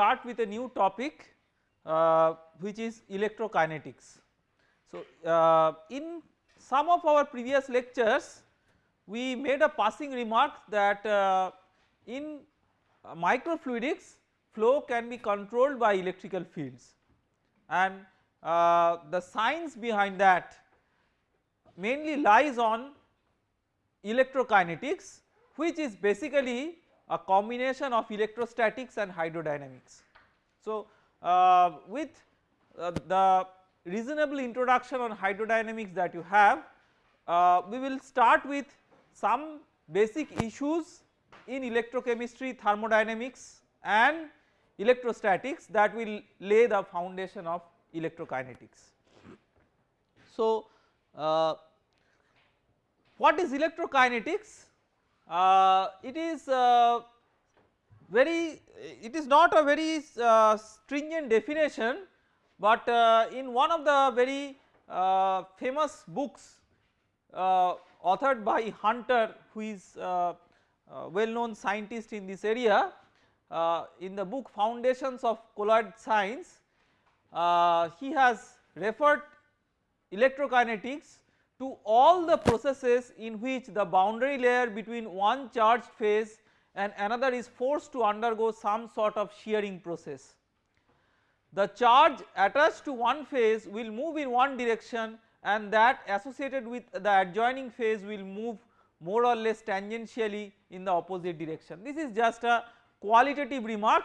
start with a new topic uh, which is electrokinetics. So, uh, in some of our previous lectures we made a passing remark that uh, in microfluidics flow can be controlled by electrical fields and uh, the science behind that mainly lies on electrokinetics which is basically a combination of electrostatics and hydrodynamics. So, uh, with uh, the reasonable introduction on hydrodynamics that you have, uh, we will start with some basic issues in electrochemistry, thermodynamics and electrostatics that will lay the foundation of electrokinetics. So, uh, what is electrokinetics? Uh, it is uh, very it is not a very uh, stringent definition but uh, in one of the very uh, famous books uh, authored by Hunter who is uh, uh, well known scientist in this area in the book foundations of colloid science he has referred electrokinetics to all the processes in which the boundary layer between one charged phase and another is forced to undergo some sort of shearing process. The charge attached to one phase will move in one direction and that associated with the adjoining phase will move more or less tangentially in the opposite direction. This is just a qualitative remark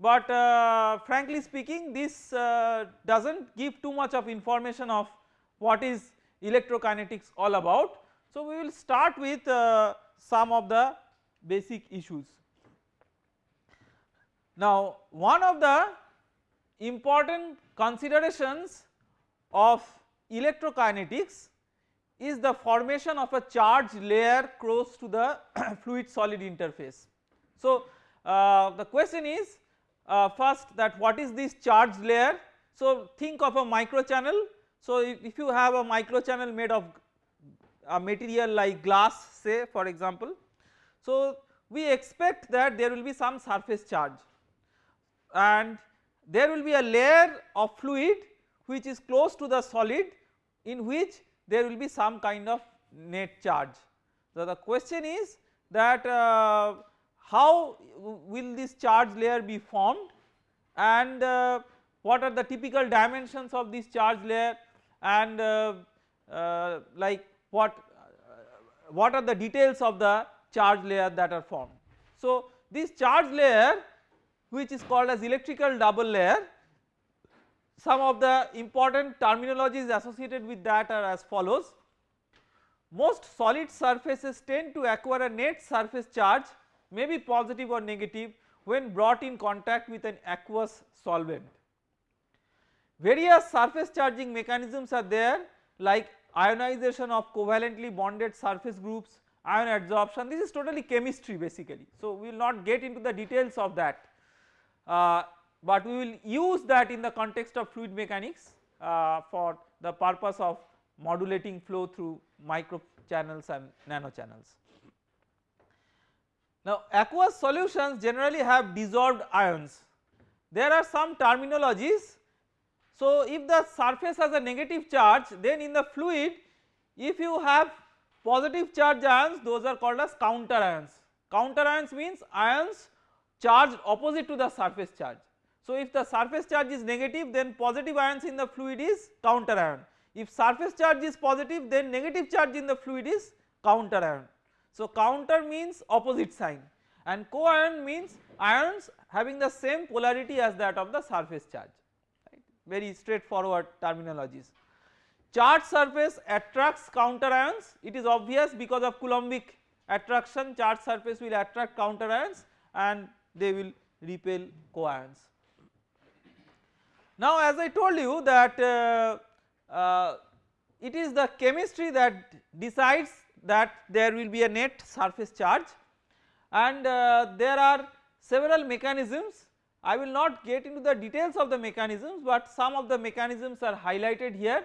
but uh, frankly speaking this uh, does not give too much of information of what is electrokinetics all about. So we will start with uh, some of the basic issues. Now one of the important considerations of electrokinetics is the formation of a charge layer close to the fluid solid interface. So uh, the question is uh, first that what is this charge layer. So think of a microchannel. So if, if you have a microchannel made of a material like glass say for example so, we expect that there will be some surface charge and there will be a layer of fluid which is close to the solid in which there will be some kind of net charge. So, the question is that uh, how will this charge layer be formed and uh, what are the typical dimensions of this charge layer and uh, uh like what what are the details of the charge layer that are formed. So this charge layer which is called as electrical double layer some of the important terminologies associated with that are as follows. Most solid surfaces tend to acquire a net surface charge may be positive or negative when brought in contact with an aqueous solvent. Various surface charging mechanisms are there like ionization of covalently bonded surface groups, ion adsorption this is totally chemistry basically. So we will not get into the details of that uh, but we will use that in the context of fluid mechanics uh, for the purpose of modulating flow through micro channels and nano channels. Now aqueous solutions generally have dissolved ions there are some terminologies so if the surface has a negative charge then in the fluid if you have Positive charge ions those are called as counter ions. Counter ions means ions charged opposite to the surface charge. So if the surface charge is negative then positive ions in the fluid is counter ion. If surface charge is positive then negative charge in the fluid is counter ion. So counter means opposite sign and co-ion means ions having the same polarity as that of the surface charge very straightforward terminologies. Charged surface attracts counter ions it is obvious because of Coulombic attraction charged surface will attract counter ions and they will repel co-ions. Now as I told you that uh, uh, it is the chemistry that decides that there will be a net surface charge and uh, there are several mechanisms I will not get into the details of the mechanisms but some of the mechanisms are highlighted here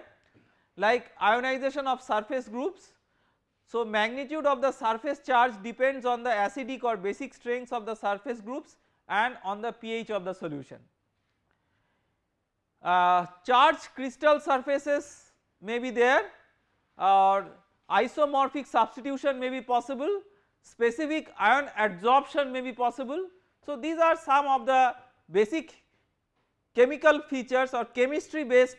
like ionization of surface groups. So magnitude of the surface charge depends on the acidic or basic strengths of the surface groups and on the pH of the solution. Uh, charged crystal surfaces may be there or isomorphic substitution may be possible, specific ion adsorption may be possible. So, these are some of the basic chemical features or chemistry based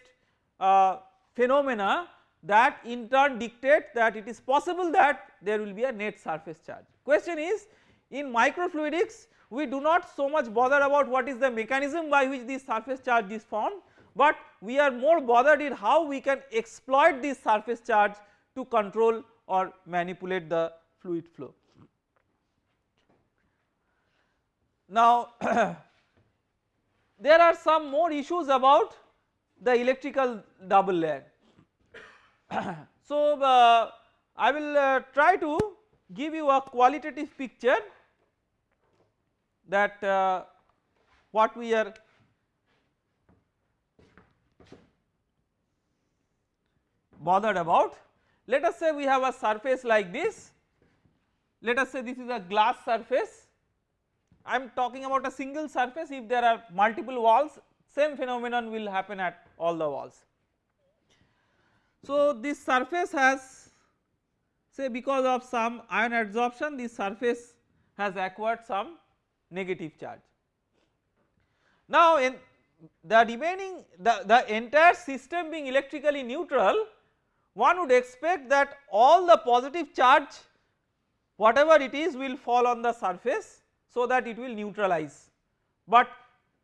uh, phenomena that in turn dictate that it is possible that there will be a net surface charge. Question is in microfluidics we do not so much bother about what is the mechanism by which this surface charge is formed but we are more bothered in how we can exploit this surface charge to control or manipulate the fluid flow. Now there are some more issues about the electrical double layer. so uh, I will uh, try to give you a qualitative picture that uh, what we are bothered about. Let us say we have a surface like this, let us say this is a glass surface, I am talking about a single surface if there are multiple walls same phenomenon will happen at all the walls. So this surface has say because of some ion adsorption this surface has acquired some negative charge. Now in the remaining the, the entire system being electrically neutral one would expect that all the positive charge whatever it is will fall on the surface so that it will neutralize. But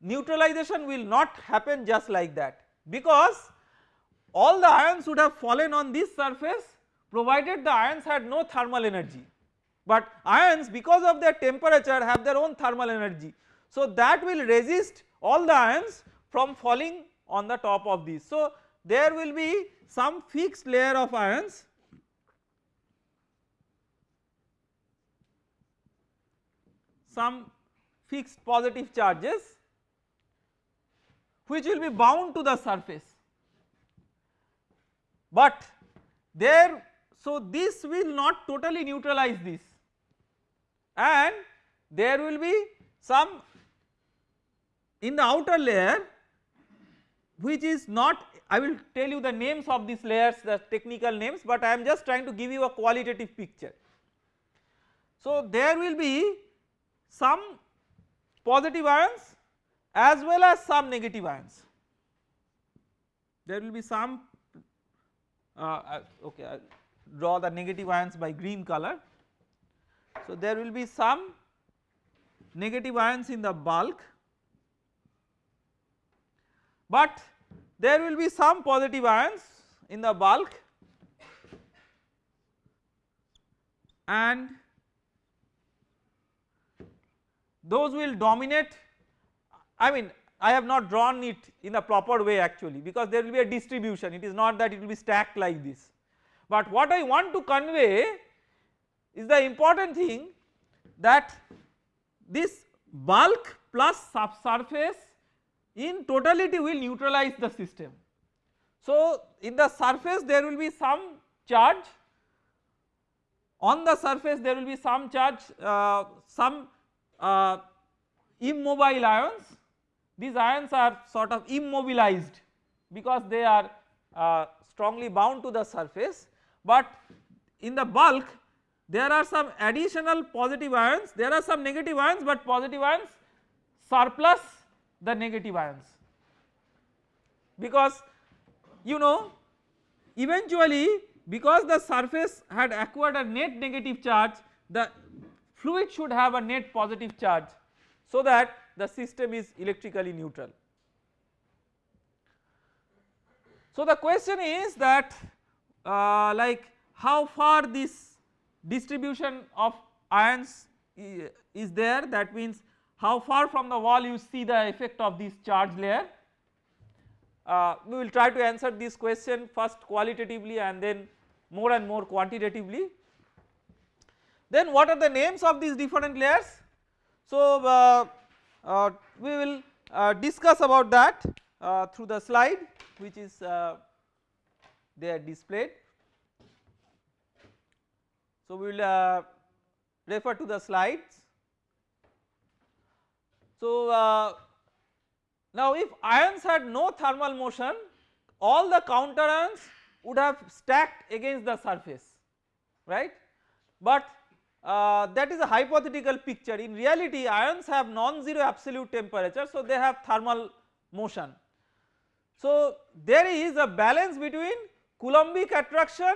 neutralization will not happen just like that because all the ions would have fallen on this surface provided the ions had no thermal energy. But ions because of their temperature have their own thermal energy. So that will resist all the ions from falling on the top of this. So there will be some fixed layer of ions some fixed positive charges which will be bound to the surface but there so this will not totally neutralize this and there will be some in the outer layer which is not I will tell you the names of these layers the technical names but I am just trying to give you a qualitative picture. So there will be some positive ions as well as some negative ions. There will be some uh, uh okay I draw the negative ions by green color. So there will be some negative ions in the bulk but there will be some positive ions in the bulk and those will dominate I mean I have not drawn it in a proper way actually because there will be a distribution it is not that it will be stacked like this. But what I want to convey is the important thing that this bulk plus subsurface in totality will neutralize the system. So in the surface there will be some charge on the surface there will be some charge uh, some uh, immobile ions. These ions are sort of immobilized because they are uh, strongly bound to the surface. But in the bulk there are some additional positive ions. There are some negative ions but positive ions surplus the negative ions. Because you know eventually because the surface had acquired a net negative charge the fluid should have a net positive charge so that the system is electrically neutral. So the question is that uh, like how far this distribution of ions is there that means how far from the wall you see the effect of this charge layer. Uh, we will try to answer this question first qualitatively and then more and more quantitatively. Then what are the names of these different layers? So uh, uh, we will uh, discuss about that uh, through the slide which is uh, there displayed. So we will refer to the slides. So, uh, now if ions had no thermal motion all the counter ions would have stacked against the surface right but uh, that is a hypothetical picture in reality ions have non-zero absolute temperature so they have thermal motion. So there is a balance between Coulombic attraction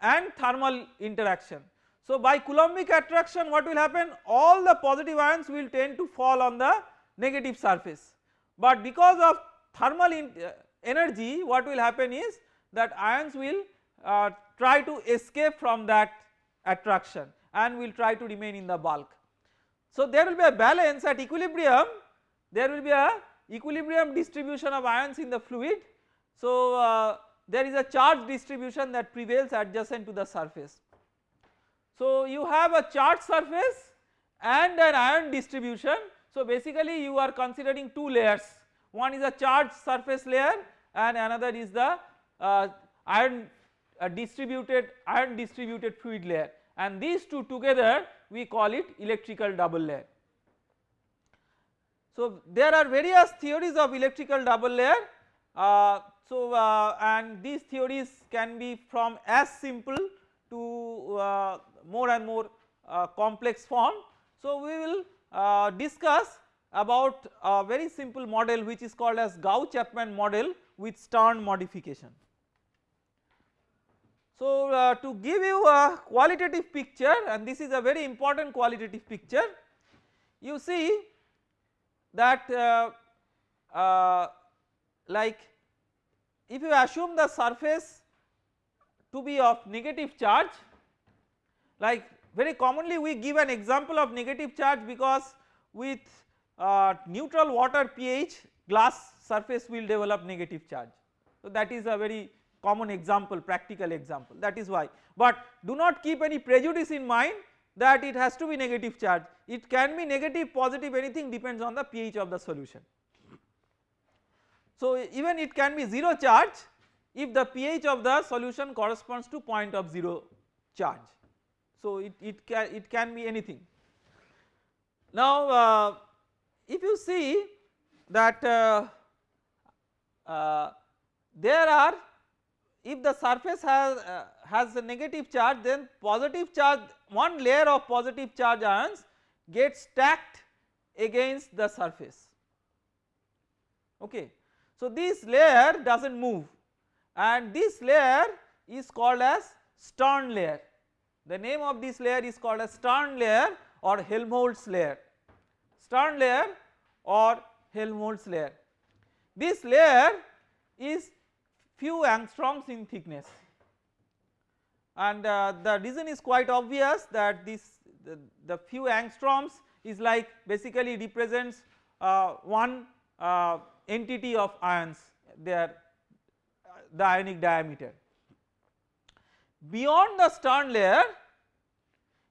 and thermal interaction. So by Coulombic attraction what will happen all the positive ions will tend to fall on the negative surface but because of thermal uh, energy what will happen is that ions will uh, try to escape from that attraction and will try to remain in the bulk. So there will be a balance at equilibrium there will be a equilibrium distribution of ions in the fluid. So uh, there is a charge distribution that prevails adjacent to the surface. So you have a charged surface and an ion distribution. So basically you are considering two layers one is a charged surface layer and another is the uh, ion uh, distributed ion distributed fluid layer and these two together we call it electrical double layer. So there are various theories of electrical double layer uh, so uh, and these theories can be from as simple to uh, more and more uh, complex form. So we will uh, discuss about a very simple model which is called as Gouy-Chapman model with Stern modification. So uh, to give you a qualitative picture and this is a very important qualitative picture you see that uh, uh, like if you assume the surface to be of negative charge like very commonly we give an example of negative charge because with uh, neutral water pH glass surface will develop negative charge. So that is a very common example practical example that is why but do not keep any prejudice in mind that it has to be negative charge it can be negative positive anything depends on the pH of the solution. So even it can be 0 charge if the pH of the solution corresponds to point of 0 charge. So it, it can it can be anything. Now uh, if you see that uh, uh, there are if the surface has uh, has a negative charge then positive charge one layer of positive charge ions gets stacked against the surface okay. So this layer does not move and this layer is called as Stern layer the name of this layer is called as Stern layer or Helmholtz layer Stern layer or Helmholtz layer. This layer is few angstroms in thickness. And uh, the reason is quite obvious that this the, the few angstroms is like basically represents uh, one uh, entity of ions. Their the ionic diameter. Beyond the Stern layer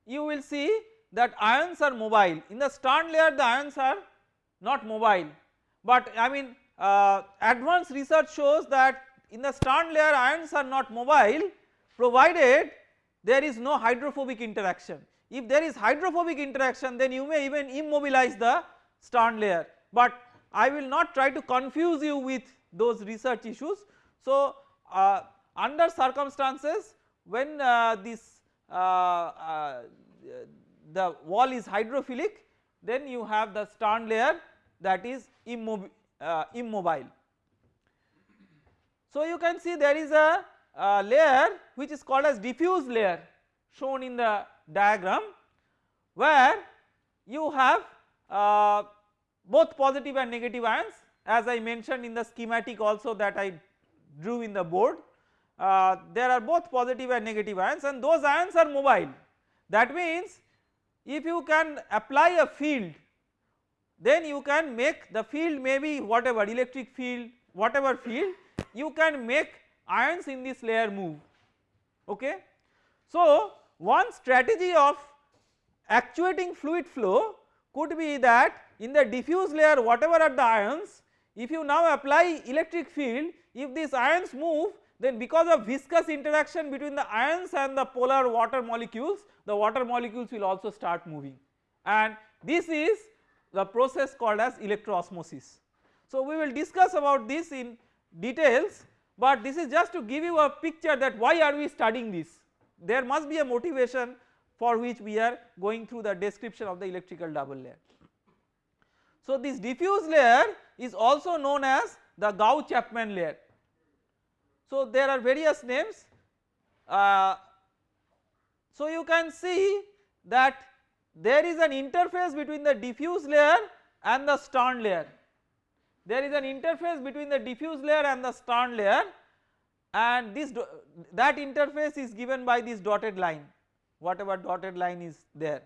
you will see that ions are mobile. In the Stern layer the ions are not mobile. But I mean uh, advanced research shows that in the Stern layer ions are not mobile provided there is no hydrophobic interaction. If there is hydrophobic interaction then you may even immobilize the Stern layer but I will not try to confuse you with those research issues. So uh, under circumstances when uh, this uh, uh the wall is hydrophilic then you have the Stern layer that is uh, immobile. So you can see there is a, a, layer which is called as diffuse layer shown in the diagram where you have uh, both positive and negative ions. As I mentioned in the schematic also that I drew in the board uh, there are both positive and negative ions and those ions are mobile. That means if you can apply a field then you can make the field maybe whatever electric field whatever field you can make ions in this layer move okay. So one strategy of actuating fluid flow could be that in the diffuse layer whatever are the ions if you now apply electric field if these ions move then because of viscous interaction between the ions and the polar water molecules the water molecules will also start moving and this is the process called as electroosmosis. So we will discuss about this in details but this is just to give you a picture that why are we studying this there must be a motivation for which we are going through the description of the electrical double layer. So this diffuse layer is also known as the Gouy-Chapman layer. So there are various names uh, so you can see that there is an interface between the diffuse layer and the Stern layer. There is an interface between the diffuse layer and the Stern layer and this that interface is given by this dotted line. Whatever dotted line is there.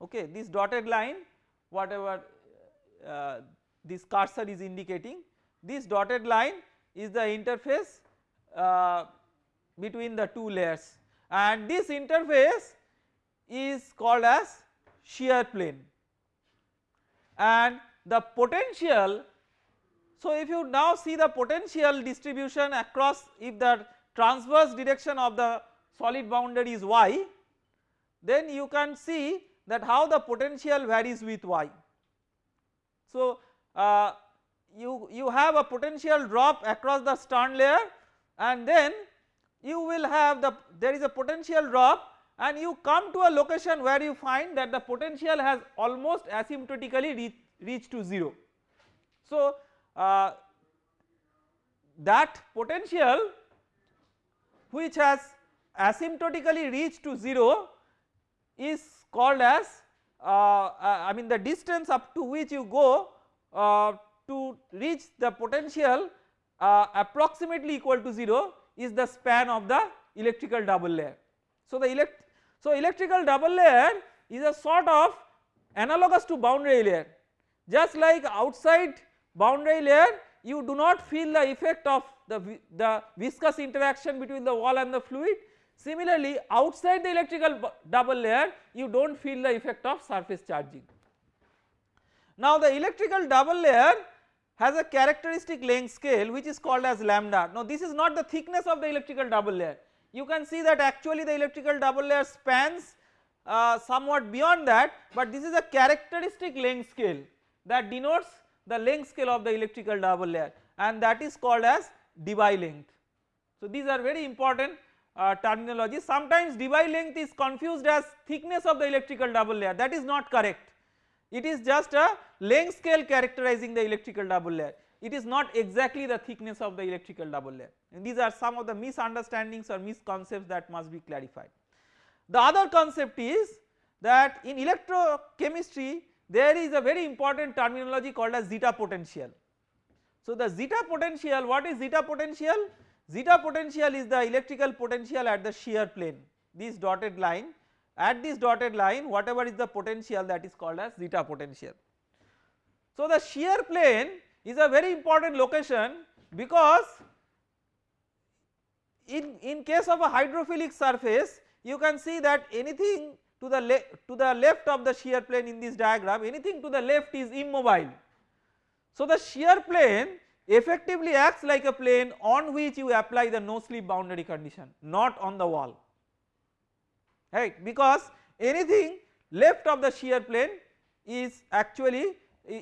Okay this dotted line whatever uh, this cursor is indicating this dotted line is the interface uh, between the two layers. And this interface is called as shear plane. And the potential so if you now see the potential distribution across if the transverse direction of the solid boundary is y then you can see that how the potential varies with y. So uh, you, you have a potential drop across the Stern layer and then you will have the there is a potential drop and you come to a location where you find that the potential has almost asymptotically reach, to 0. So uh, that potential which has asymptotically reached to 0 is called as uh, uh, I mean the distance up to which you go uh, to reach the potential uh, approximately equal to 0 is the span of the electrical double layer. So the elect so electrical double layer is a sort of analogous to boundary layer just like outside boundary layer you do not feel the effect of the, the viscous interaction between the wall and the fluid similarly outside the electrical double layer you do not feel the effect of surface charging. Now the electrical double layer has a characteristic length scale which is called as lambda. Now this is not the thickness of the electrical double layer. You can see that actually the electrical double layer spans uh, somewhat beyond that but this is a characteristic length scale that denotes the length scale of the electrical double layer and that is called as Debye length. So these are very important uh, terminology sometimes Debye length is confused as thickness of the electrical double layer. That is not correct. It is just a length scale characterizing the electrical double layer. It is not exactly the thickness of the electrical double layer. And these are some of the misunderstandings or misconceptions that must be clarified. The other concept is that in electrochemistry there is a very important terminology called as zeta potential. So the zeta potential what is zeta potential? Zeta potential is the electrical potential at the shear plane this dotted line at this dotted line whatever is the potential that is called as zeta potential. So the shear plane is a very important location because in, in case of a hydrophilic surface you can see that anything to the to the left of the shear plane in this diagram anything to the left is immobile. So the shear plane effectively acts like a plane on which you apply the no slip boundary condition not on the wall right because anything left of the shear plane is actually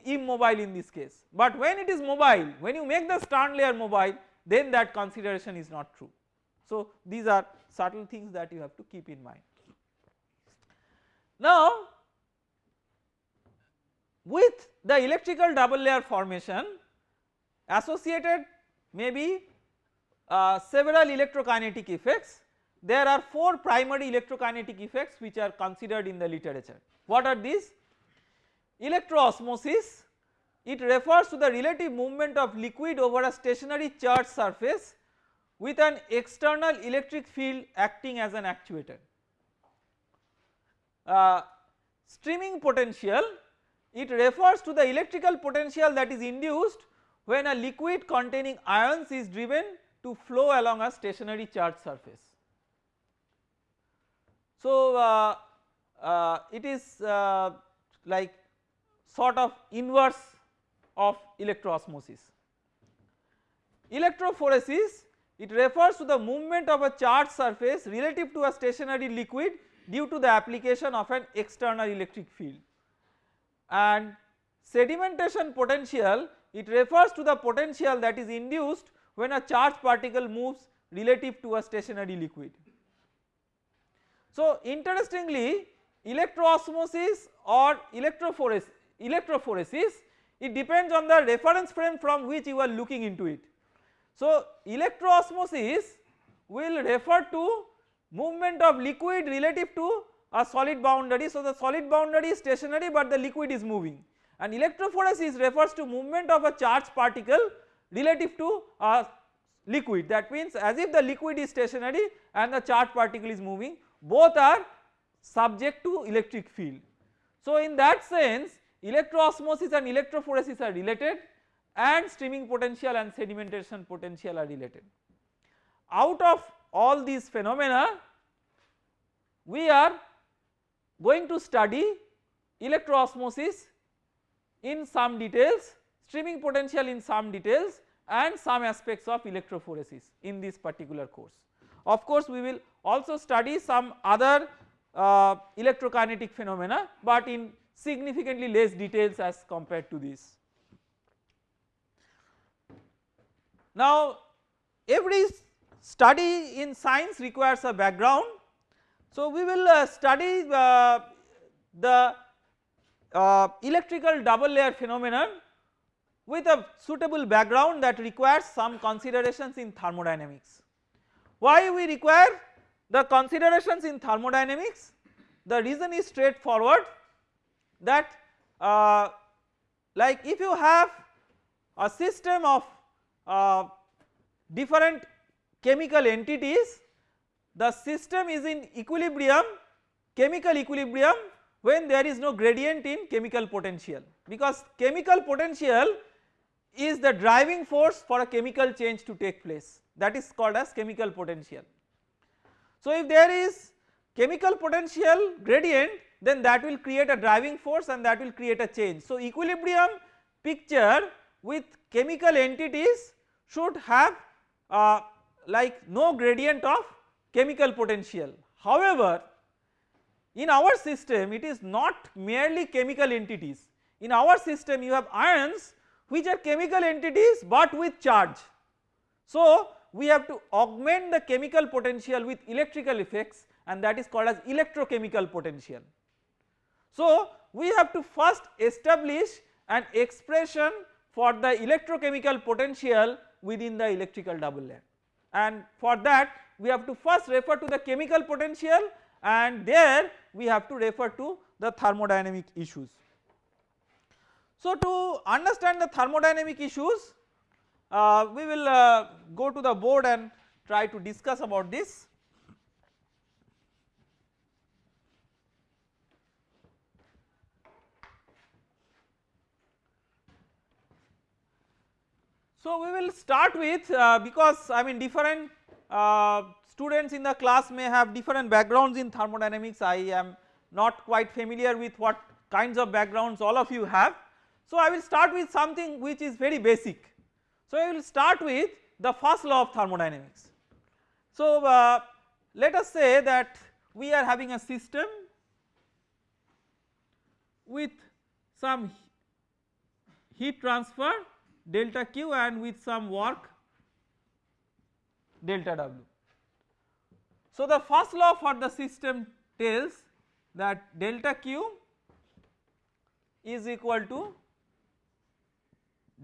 immobile in this case but when it is mobile when you make the Stern layer mobile then that consideration is not true. So these are subtle things that you have to keep in mind. Now with the electrical double layer formation associated maybe uh, several electrokinetic effects there are 4 primary electrokinetic effects which are considered in the literature. What are these? Electroosmosis it refers to the relative movement of liquid over a stationary charged surface with an external electric field acting as an actuator. Uh, streaming potential it refers to the electrical potential that is induced when a liquid containing ions is driven to flow along a stationary charged surface. So uh, uh, it is uh, like sort of inverse of electroosmosis. Electrophoresis it refers to the movement of a charged surface relative to a stationary liquid due to the application of an external electric field and sedimentation potential it refers to the potential that is induced when a charged particle moves relative to a stationary liquid. So interestingly electroosmosis or electrophoresis, electrophoresis it depends on the reference frame from which you are looking into it. So electroosmosis will refer to movement of liquid relative to a solid boundary. So the solid boundary is stationary but the liquid is moving and electrophoresis refers to movement of a charged particle relative to a liquid that means as if the liquid is stationary and the charged particle is moving both are subject to electric field. So in that sense electroosmosis and electrophoresis are related and streaming potential and sedimentation potential are related. Out of all these phenomena we are going to study electroosmosis in some details, streaming potential in some details and some aspects of electrophoresis in this particular course. Of course we will also study some other uh, electrokinetic phenomena but in significantly less details as compared to this. Now every study in science requires a background. So we will uh, study uh, the uh, electrical double layer phenomenon with a suitable background that requires some considerations in thermodynamics. Why we require the considerations in thermodynamics? The reason is straightforward that uh, like if you have a system of uh, different chemical entities the system is in equilibrium chemical equilibrium when there is no gradient in chemical potential because chemical potential is the driving force for a chemical change to take place that is called as chemical potential. So if there is chemical potential gradient then that will create a driving force and that will create a change. So equilibrium picture with chemical entities should have uh, like no gradient of chemical potential. However, in our system it is not merely chemical entities, in our system you have ions which are chemical entities but with charge. So we have to augment the chemical potential with electrical effects and that is called as electrochemical potential. So we have to first establish an expression for the electrochemical potential within the electrical double layer and for that we have to first refer to the chemical potential and there we have to refer to the thermodynamic issues. So to understand the thermodynamic issues uh, we will uh, go to the board and try to discuss about this. So we will start with uh, because I mean different uh, students in the class may have different backgrounds in thermodynamics I am not quite familiar with what kinds of backgrounds all of you have. So I will start with something which is very basic. So I will start with the first law of thermodynamics. So uh, let us say that we are having a system with some heat transfer delta Q and with some work delta W. So the first law for the system tells that delta Q is equal to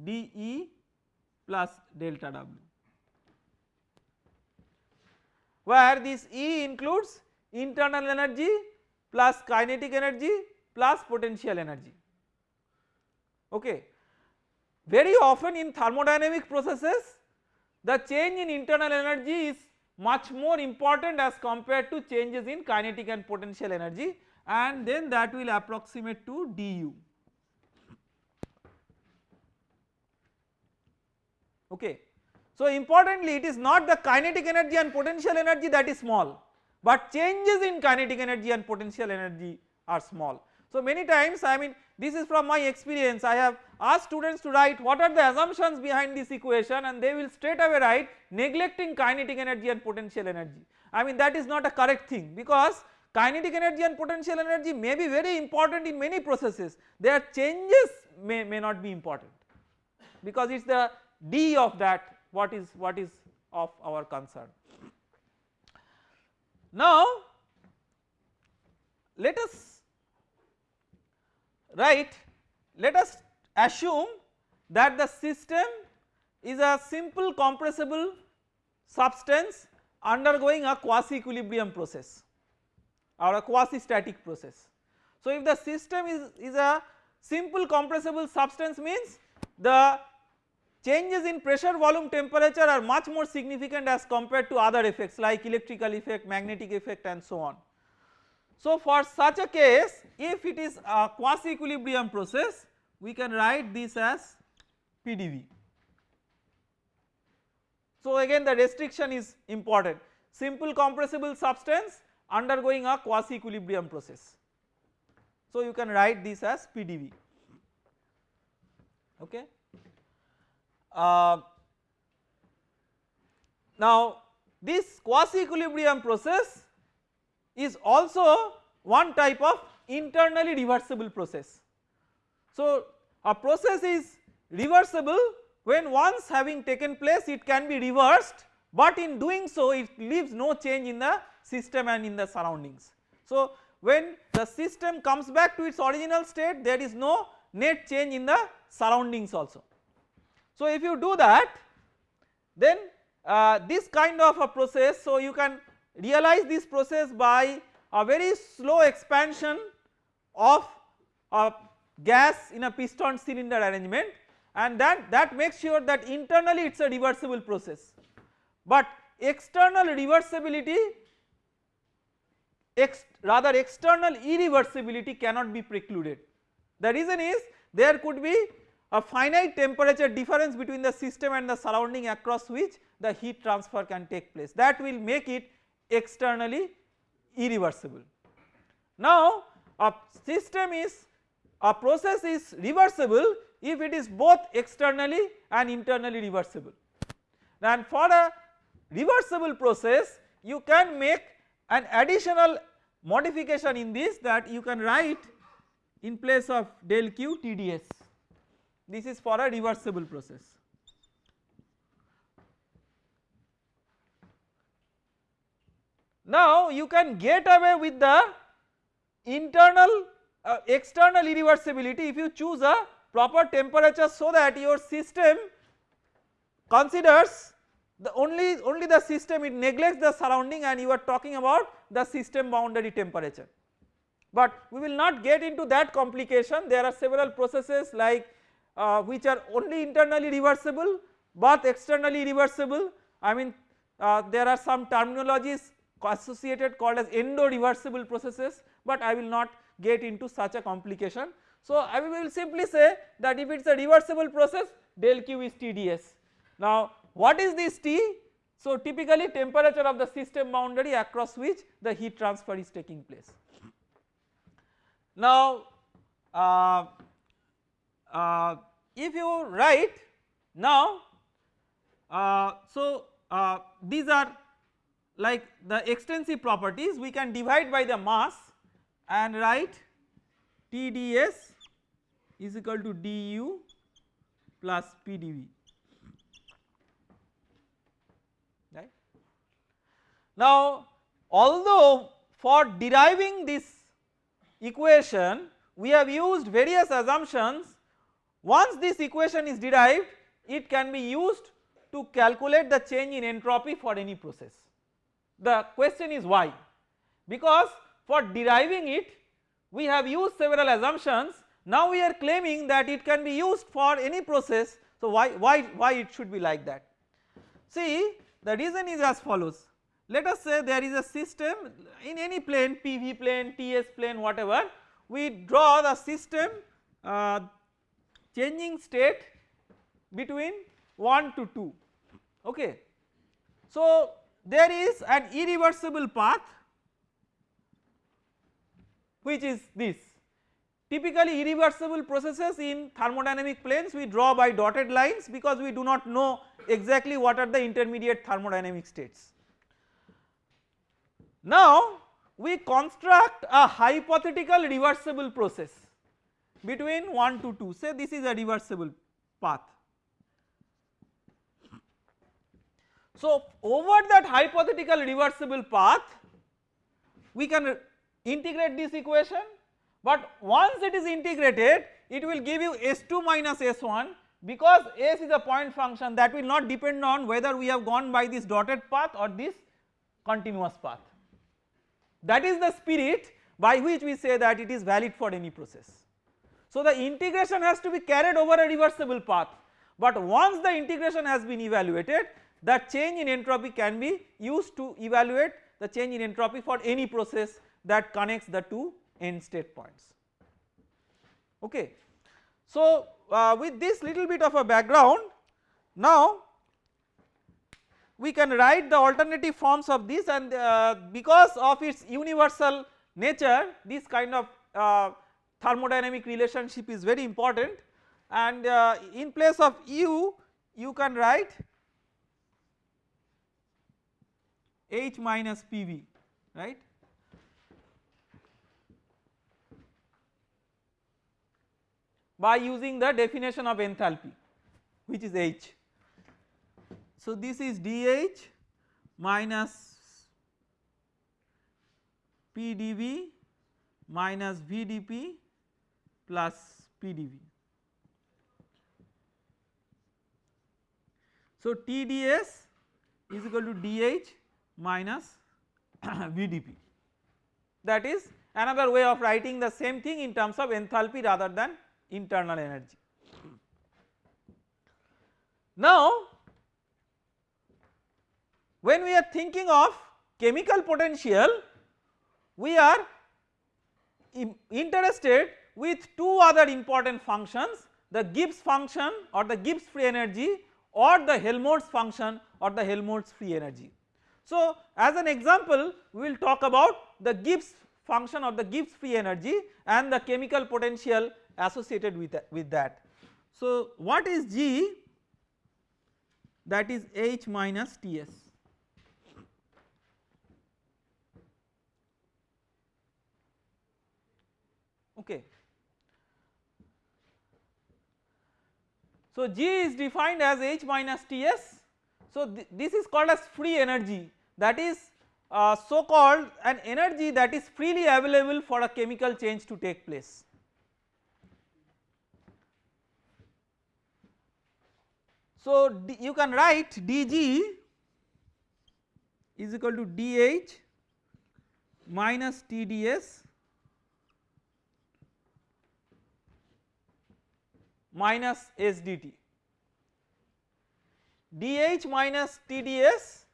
dE plus delta W where this E includes internal energy plus kinetic energy plus potential energy okay. Very often in thermodynamic processes the change in internal energy is much more important as compared to changes in kinetic and potential energy and then that will approximate to du. Okay. So importantly it is not the kinetic energy and potential energy that is small but changes in kinetic energy and potential energy are small. So many times I mean this is from my experience I have asked students to write what are the assumptions behind this equation and they will straight away write neglecting kinetic energy and potential energy. I mean that is not a correct thing because kinetic energy and potential energy may be very important in many processes their changes may, may not be important because it is the d of that what is what is of our concern. Now let us write let us assume that the system is a simple compressible substance undergoing a quasi equilibrium process or a quasi static process. So if the system is, is a simple compressible substance means the changes in pressure volume temperature are much more significant as compared to other effects like electrical effect magnetic effect and so on. So for such a case if it is a quasi equilibrium process we can write this as PDV. So again the restriction is important simple compressible substance undergoing a quasi equilibrium process. So you can write this as PDV okay. Uh, now this quasi equilibrium process is also one type of internally reversible process. So a process is reversible when once having taken place it can be reversed but in doing so it leaves no change in the system and in the surroundings. So when the system comes back to its original state there is no net change in the surroundings also. So if you do that then uh, this kind of a process so you can realize this process by a very slow expansion of a gas in a piston cylinder arrangement and that, that makes sure that internally it is a reversible process. But external reversibility ex rather external irreversibility cannot be precluded. The reason is there could be a finite temperature difference between the system and the surrounding across which the heat transfer can take place that will make it externally irreversible. Now a system is a process is reversible if it is both externally and internally reversible and for a reversible process you can make an additional modification in this that you can write in place of del q TdS this is for a reversible process. Now you can get away with the internal uh, external irreversibility if you choose a proper temperature so that your system considers the only only the system it neglects the surrounding and you are talking about the system boundary temperature. But we will not get into that complication there are several processes like uh, which are only internally reversible but externally reversible I mean uh, there are some terminologies associated called as endo reversible processes but I will not get into such a complication. So I will simply say that if it is a reversible process del q is TdS. Now what is this T? So typically temperature of the system boundary across which the heat transfer is taking place. Now uh, uh, if you write now uh, so uh, these are like the extensive properties we can divide by the mass and write TdS is equal to du plus PdV right. Now although for deriving this equation we have used various assumptions once this equation is derived it can be used to calculate the change in entropy for any process. The question is why? Because for deriving it we have used several assumptions. Now we are claiming that it can be used for any process. So why, why, why it should be like that. See the reason is as follows. Let us say there is a system in any plane PV plane, TS plane whatever. We draw the system uh, changing state between 1 to 2 okay. So there is an irreversible path which is this typically irreversible processes in thermodynamic planes we draw by dotted lines because we do not know exactly what are the intermediate thermodynamic states. Now we construct a hypothetical reversible process between 1 to 2 say this is a reversible path. So over that hypothetical reversible path we can integrate this equation but once it is integrated it will give you S2 minus S1 because S is a point function that will not depend on whether we have gone by this dotted path or this continuous path. That is the spirit by which we say that it is valid for any process. So the integration has to be carried over a reversible path but once the integration has been evaluated that change in entropy can be used to evaluate the change in entropy for any process that connects the two end state points okay. So uh, with this little bit of a background now we can write the alternative forms of this and uh, because of its universal nature this kind of uh, thermodynamic relationship is very important and uh, in place of u you can write H minus PV right by using the definition of enthalpy which is H. So this is dH minus PdV minus VdP plus PdV. So TdS is equal to dH minus VdP that is another way of writing the same thing in terms of enthalpy rather than internal energy. Now when we are thinking of chemical potential we are interested with two other important functions the Gibbs function or the Gibbs free energy or the Helmholtz function or the Helmholtz free energy. So as an example we will talk about the Gibbs function or the Gibbs free energy and the chemical potential associated with that, with that. So what is G that is H minus Ts. Okay. So G is defined as H minus Ts. So th this is called as free energy that is uh, so called an energy that is freely available for a chemical change to take place. So D, you can write dg is equal to dh minus tds minus sdt. dh minus tds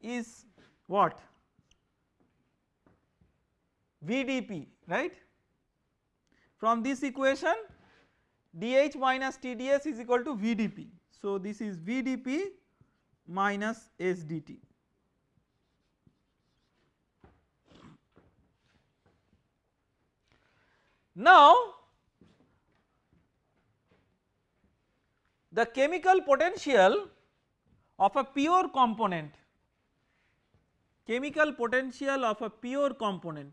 is what VdP right. From this equation dH minus TdS is equal to VdP. So this is VdP minus SDT. Now the chemical potential of a pure component chemical potential of a pure component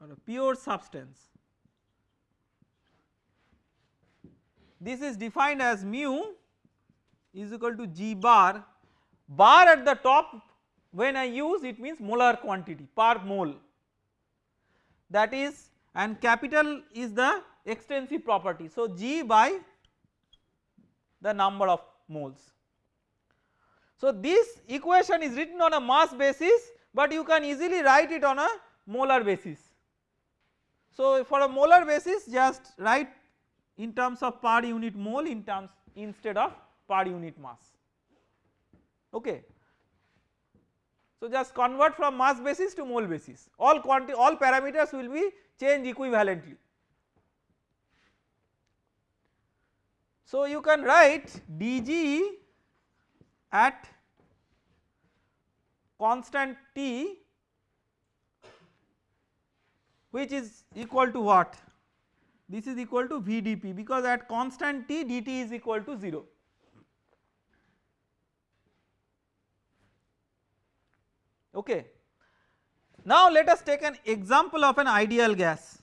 or a pure substance. This is defined as mu is equal to G bar, bar at the top when I use it means molar quantity per mole that is and capital is the extensive property. So G by the number of moles. So this equation is written on a mass basis but you can easily write it on a molar basis. So for a molar basis just write in terms of per unit mole in terms instead of per unit mass okay. So just convert from mass basis to mole basis all quantity all parameters will be changed equivalently So you can write dg at constant t which is equal to what this is equal to vdp because at constant t dt is equal to 0. Okay. Now let us take an example of an ideal gas.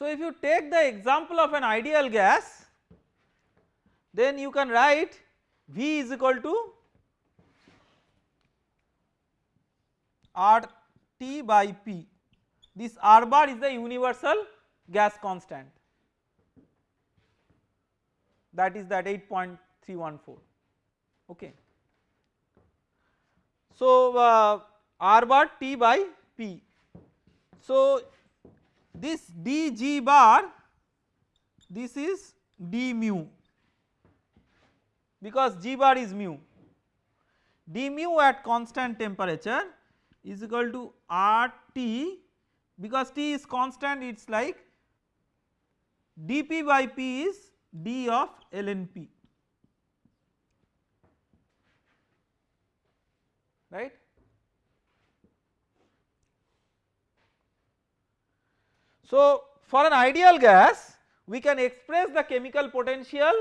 So if you take the example of an ideal gas then you can write V is equal to R T by P. This R bar is the universal gas constant. That is that 8.314 okay. So uh, R bar T by P. So this dg bar this is d mu because g bar is mu d mu at constant temperature is equal to R T because T is constant it is like dP by P is d of ln P right. So for an ideal gas we can express the chemical potential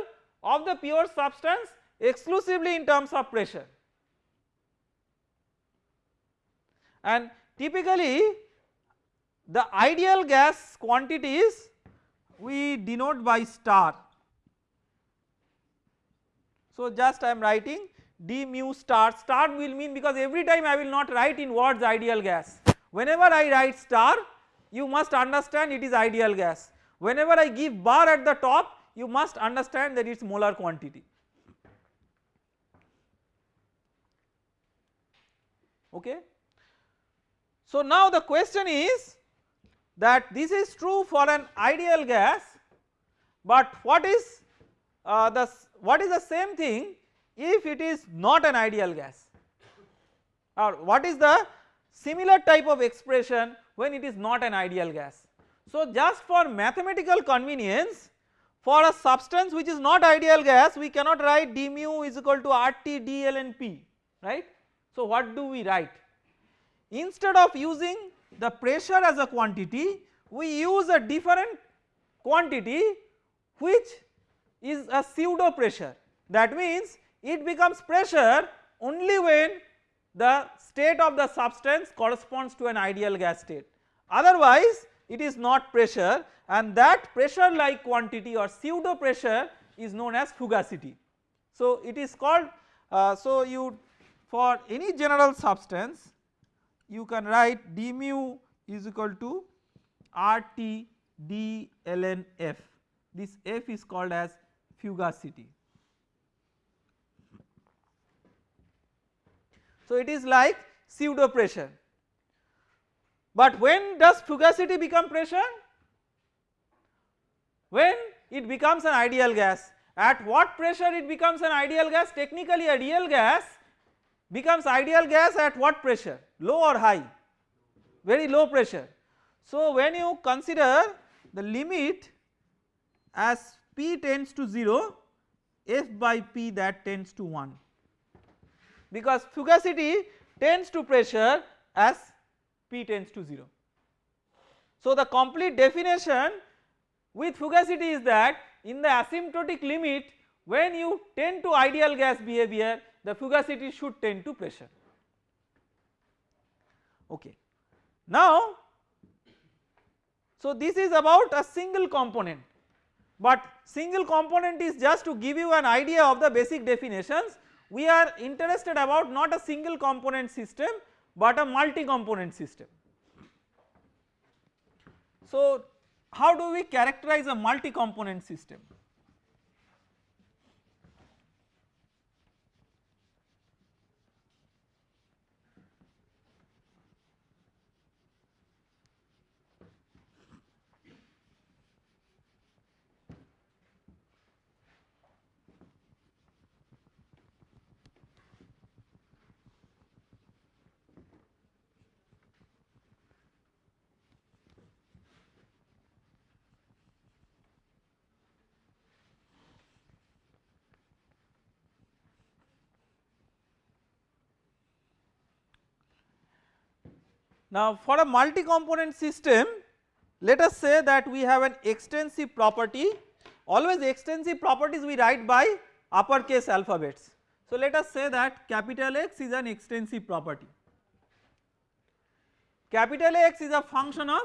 of the pure substance exclusively in terms of pressure and typically the ideal gas quantities we denote by star. So just I am writing d mu star, star will mean because every time I will not write in words ideal gas. Whenever I write star you must understand it is ideal gas. Whenever I give bar at the top you must understand that it is molar quantity. Okay. So now the question is that this is true for an ideal gas but what is uh, the what is the same thing if it is not an ideal gas or what is the similar type of expression when it is not an ideal gas. So just for mathematical convenience for a substance which is not ideal gas we cannot write d mu is equal to RT P right. So what do we write? Instead of using the pressure as a quantity we use a different quantity which is a pseudo pressure that means it becomes pressure only when the state of the substance corresponds to an ideal gas state otherwise it is not pressure and that pressure like quantity or pseudo pressure is known as fugacity. So it is called uh, so you for any general substance you can write d mu is equal to RT d ln f this f is called as fugacity. So it is like pseudo pressure. But when does fugacity become pressure? When it becomes an ideal gas. At what pressure it becomes an ideal gas? Technically a real gas becomes ideal gas at what pressure? Low or high? Very low pressure. So when you consider the limit as p tends to 0 f by p that tends to 1 because fugacity tends to pressure as p tends to 0. So the complete definition with fugacity is that in the asymptotic limit when you tend to ideal gas behavior the fugacity should tend to pressure okay. Now so this is about a single component but single component is just to give you an idea of the basic definitions we are interested about not a single component system but a multi component system. So how do we characterize a multi component system? Now for a multi component system let us say that we have an extensive property always extensive properties we write by uppercase alphabets. So let us say that capital X is an extensive property. Capital X is a function of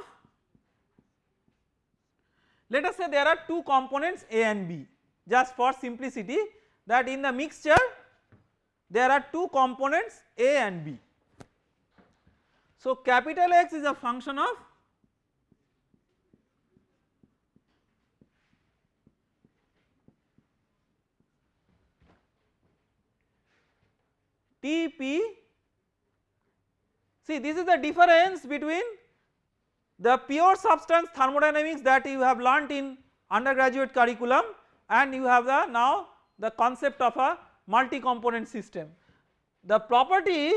let us say there are two components A and B just for simplicity that in the mixture there are two components A and B. So capital X is a function of Tp see this is the difference between the pure substance thermodynamics that you have learnt in undergraduate curriculum and you have the now the concept of a multi component system. The property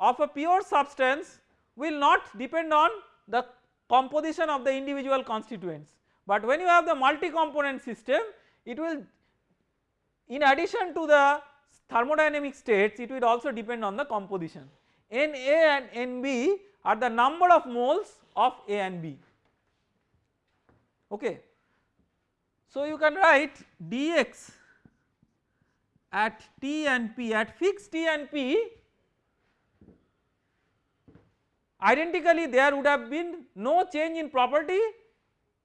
of a pure substance will not depend on the composition of the individual constituents, but when you have the multi component system it will in addition to the thermodynamic states it will also depend on the composition. Na and Nb are the number of moles of A and B okay. So you can write dx at T and P at fixed T and P identically there would have been no change in property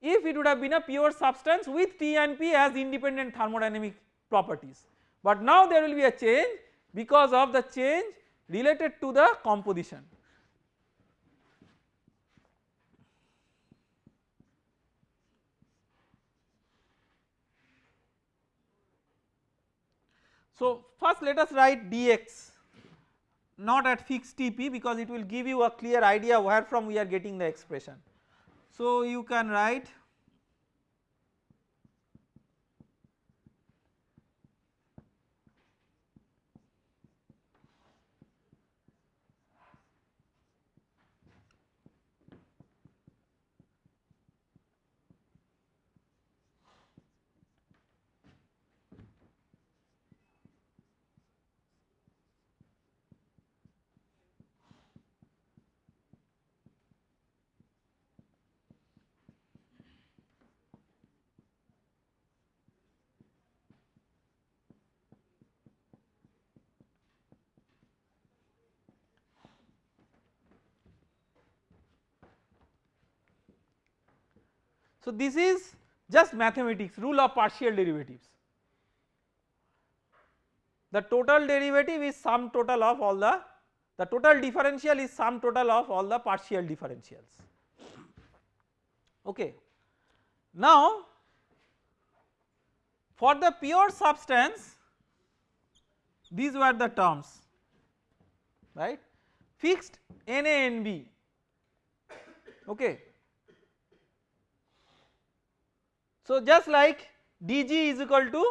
if it would have been a pure substance with T and P as independent thermodynamic properties. But now there will be a change because of the change related to the composition. So first let us write dx not at fixed Tp because it will give you a clear idea where from we are getting the expression. So you can write So this is just mathematics rule of partial derivatives. The total derivative is sum total of all the the total differential is sum total of all the partial differentials okay. Now for the pure substance these were the terms right fixed NaNb okay So just like dg is equal to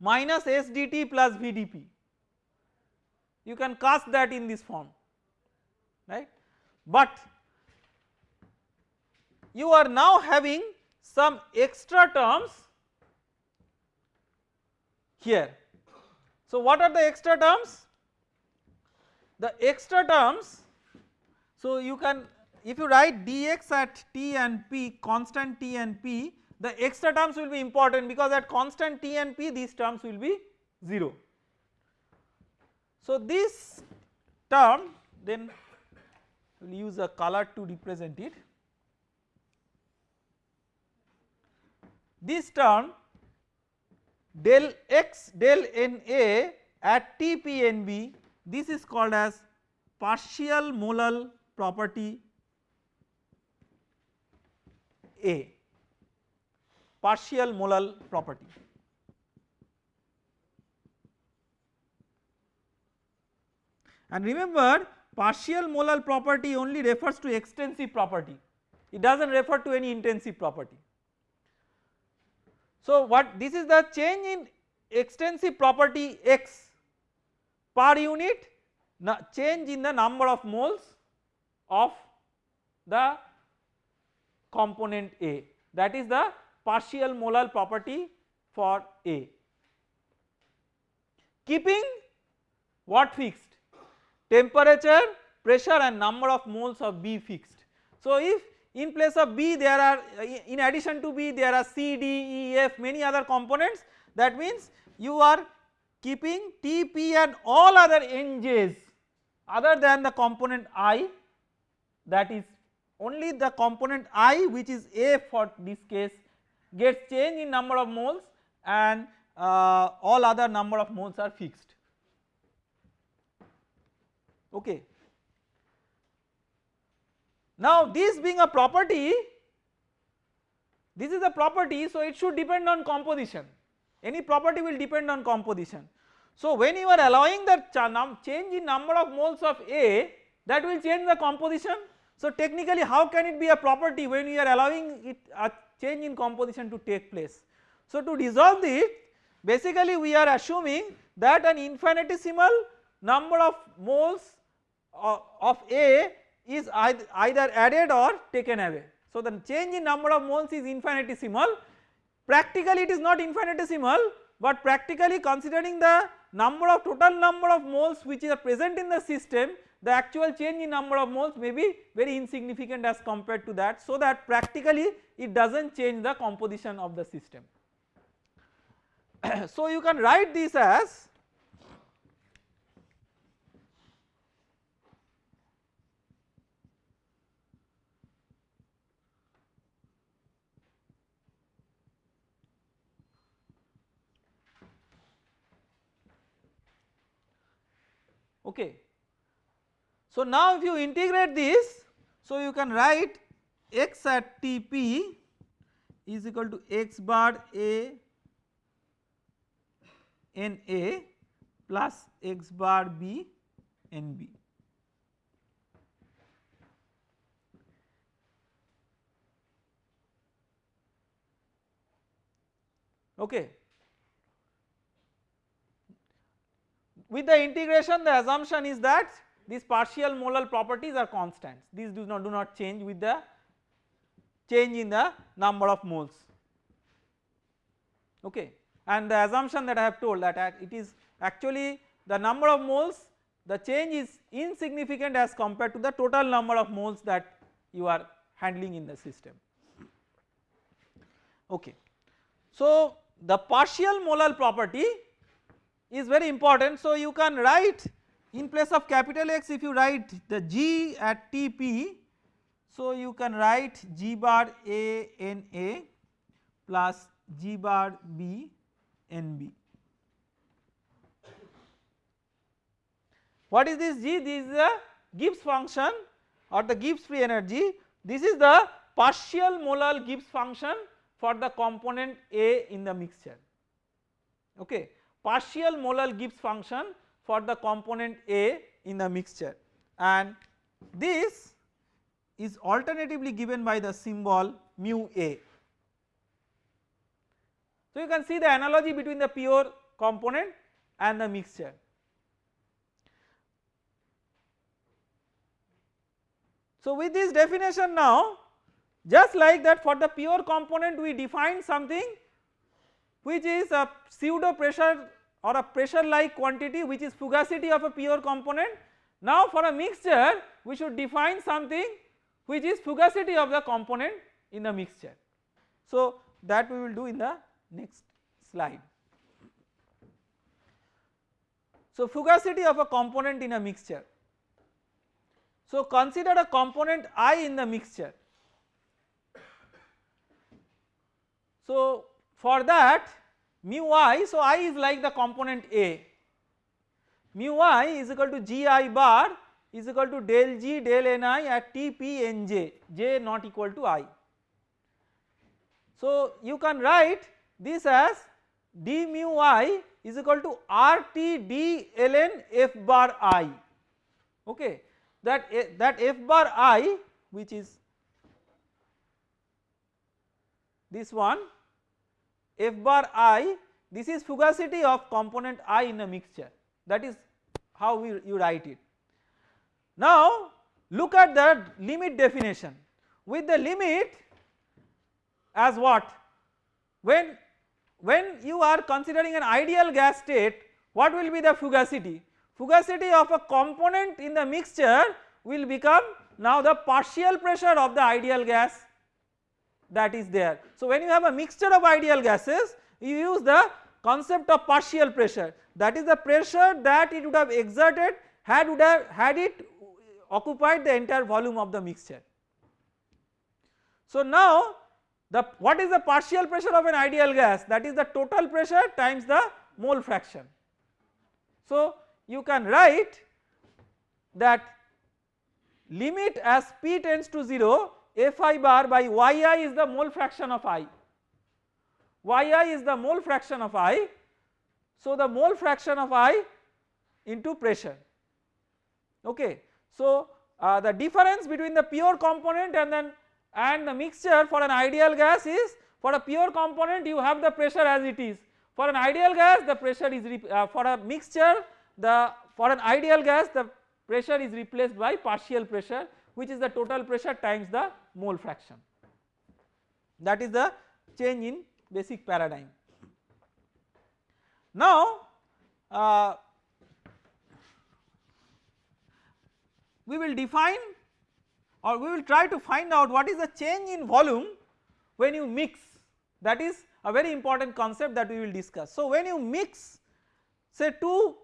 minus sdt plus vdp you can cast that in this form right but you are now having some extra terms here. So what are the extra terms? The extra terms so you can if you write dx at t and p constant t and p the extra terms will be important because at constant T and P these terms will be 0. So this term then we will use a color to represent it. This term del x del Na at TPNB this is called as partial molal property A partial molal property. And remember partial molal property only refers to extensive property, it does not refer to any intensive property. So what this is the change in extensive property x per unit change in the number of moles of the component A that is the partial molar property for A. Keeping what fixed? Temperature, pressure and number of moles of B fixed. So if in place of B there are in addition to B there are C, D, E, F many other components that means you are keeping T, P and all other Nj's other than the component I that is only the component I which is A for this case gets change in number of moles and uh, all other number of moles are fixed okay. Now this being a property this is a property so it should depend on composition any property will depend on composition. So when you are allowing the change in number of moles of A that will change the composition. So technically how can it be a property when you are allowing it a change in composition to take place. So to resolve it basically we are assuming that an infinitesimal number of moles of A is either added or taken away. So the change in number of moles is infinitesimal practically it is not infinitesimal but practically considering the number of total number of moles which are present in the system the actual change in number of moles may be very insignificant as compared to that so that practically it does not change the composition of the system. so you can write this as okay. So now if you integrate this so you can write x at Tp is equal to x bar a n a plus x bar b n b. Okay. With the integration the assumption is that these partial molar properties are constants these do not do not change with the change in the number of moles okay and the assumption that I have told that it is actually the number of moles the change is insignificant as compared to the total number of moles that you are handling in the system okay. So the partial molar property is very important. So you can write in place of capital X if you write the G at Tp so you can write G bar A N A plus G bar B N B. What is this G? This is the Gibbs function or the Gibbs free energy. This is the partial molar Gibbs function for the component A in the mixture okay partial molar Gibbs function for the component A in the mixture and this is alternatively given by the symbol mu A. So you can see the analogy between the pure component and the mixture. So with this definition now just like that for the pure component we define something which is a pseudo pressure or a pressure like quantity which is fugacity of a pure component. Now for a mixture we should define something which is fugacity of the component in the mixture. So that we will do in the next slide. So fugacity of a component in a mixture. So consider a component I in the mixture. So for that mu i so i is like the component A. Mu i is equal to g i bar is equal to del g del n i at t p n j. J not equal to i. So you can write this as d mu i is equal to r t d ln f bar i. Okay? That eh, that f bar i which is this one f bar i this is fugacity of component i in a mixture. That is how we, you write it. Now look at the limit definition. With the limit as what? When when you are considering an ideal gas state what will be the fugacity? Fugacity of a component in the mixture will become now the partial pressure of the ideal gas that is there. So when you have a mixture of ideal gases you use the concept of partial pressure that is the pressure that it would have exerted had would have had it occupied the entire volume of the mixture. So now the what is the partial pressure of an ideal gas that is the total pressure times the mole fraction. So you can write that limit as p tends to 0 fi bar by yi is the mole fraction of i. Yi is the mole fraction of i. So the mole fraction of i into pressure. Okay. So uh, the difference between the pure component and then and the mixture for an ideal gas is for a pure component you have the pressure as it is. For an ideal gas the pressure is uh, for a mixture the for an ideal gas the pressure is replaced by partial pressure which is the total pressure times the mole fraction that is the change in basic paradigm. Now uh, we will define or we will try to find out what is the change in volume when you mix that is a very important concept that we will discuss. So when you mix say two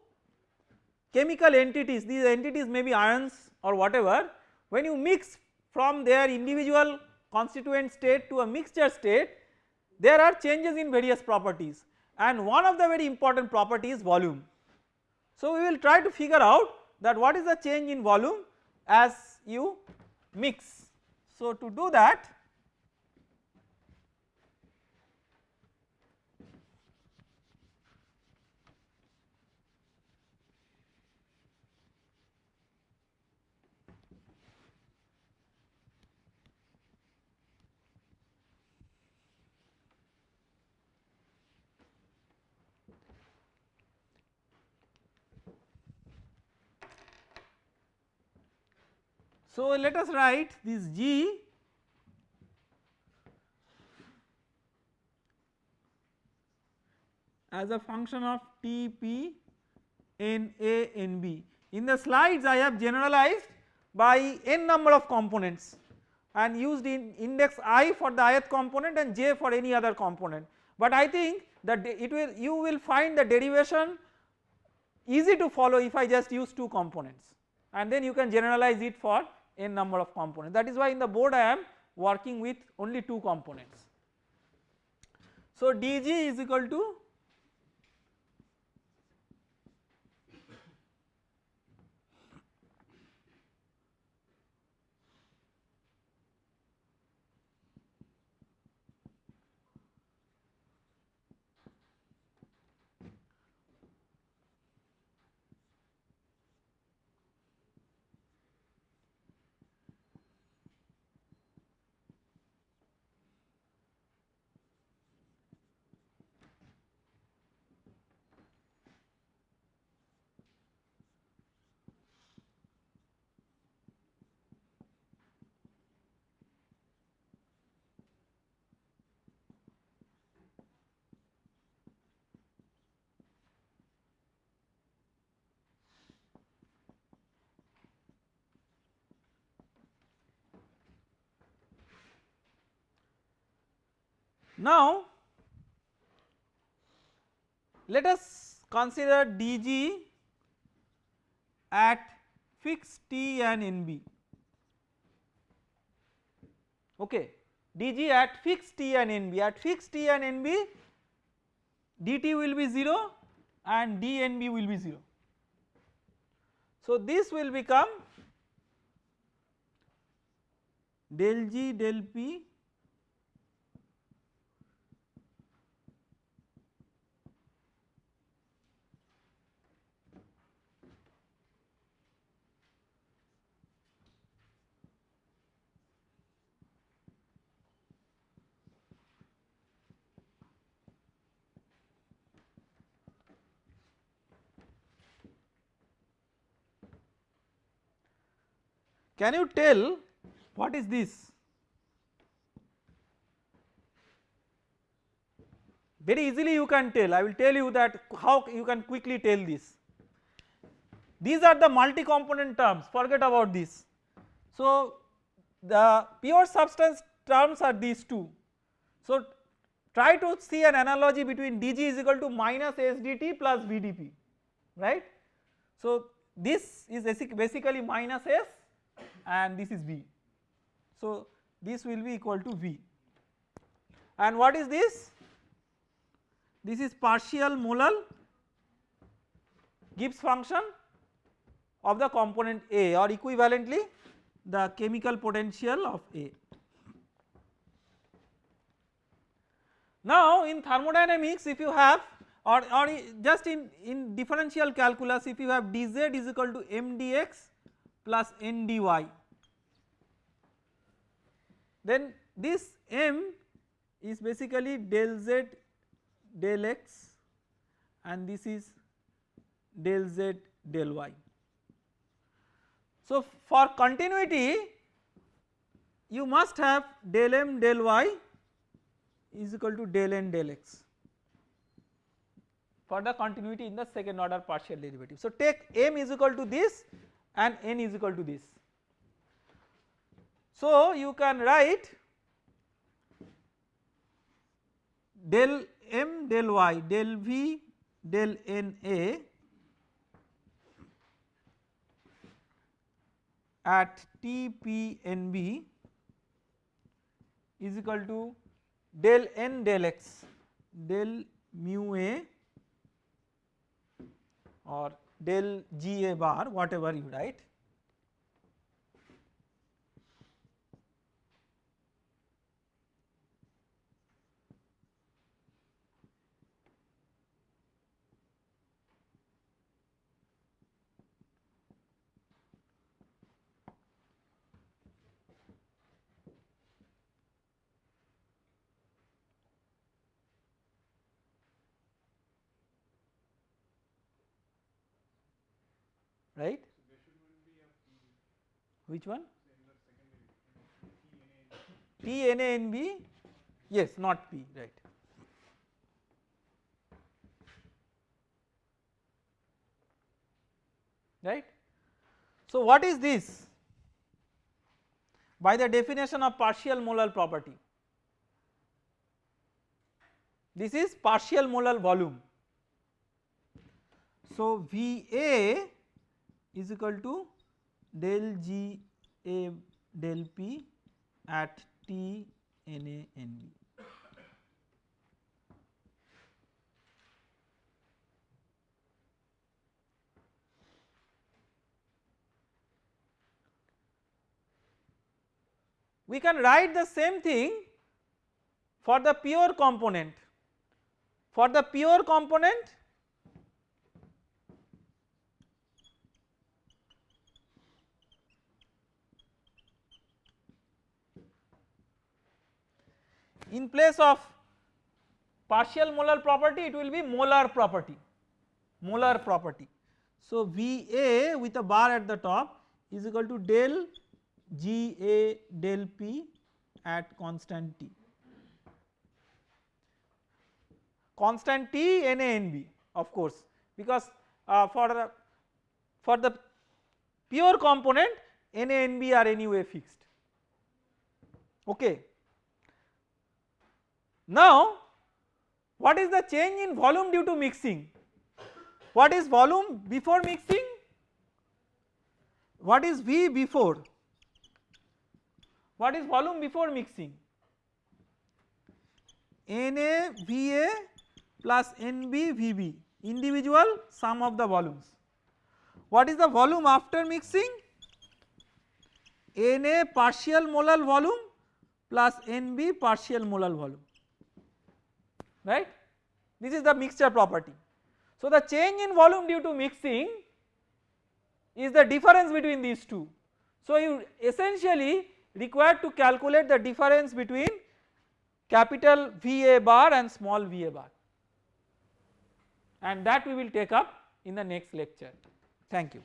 chemical entities these entities may be ions or whatever when you mix from their individual constituent state to a mixture state there are changes in various properties and one of the very important property is volume. So we will try to figure out that what is the change in volume as you mix. So to do that So let us write this G as a function of T P N A N B. In the slides I have generalized by n number of components and used in index i for the ith component and j for any other component. But I think that it will you will find the derivation easy to follow if I just use 2 components and then you can generalize it for n number of components that is why in the board I am working with only 2 components. So dg is equal to Now let us consider dg at fixed T and NB okay dg at fixed T and NB at fixed T and NB dt will be 0 and dNB will be 0. So this will become del G del P Can you tell what is this? Very easily you can tell, I will tell you that how you can quickly tell this. These are the multi component terms, forget about this. So the pure substance terms are these two. So try to see an analogy between dg is equal to minus sdt plus vdp right. So this is basically minus s and this is v. So this will be equal to v and what is this? This is partial molal Gibbs function of the component A or equivalently the chemical potential of A. Now in thermodynamics if you have or, or just in, in differential calculus if you have dz is equal to mdx plus ndy then this m is basically del z del x and this is del z del y. So for continuity you must have del m del y is equal to del n del x for the continuity in the second order partial derivative. So take m is equal to this and n is equal to this. So you can write del m del y del v del n a at T P N B is equal to del n del x del mu a or del g a bar whatever you write right? Which one? T N A N B. Yes not P right. Right. So what is this? By the definition of partial molar property. This is partial molar volume. So V A is equal to del G A del P at T N A N B. We can write the same thing for the pure component. For the pure component in place of partial molar property it will be molar property molar property. So Va with a bar at the top is equal to del Ga del P at constant T constant T Na Nb of course because uh, for the for the pure component Na and Nb are anyway fixed okay. Now what is the change in volume due to mixing? What is volume before mixing? What is V before? What is volume before mixing? Na Va plus Nb Vb individual sum of the volumes. What is the volume after mixing? Na partial molar volume plus Nb partial molar volume right this is the mixture property. So the change in volume due to mixing is the difference between these two. So you essentially require to calculate the difference between capital VA bar and small VA bar and that we will take up in the next lecture. Thank you.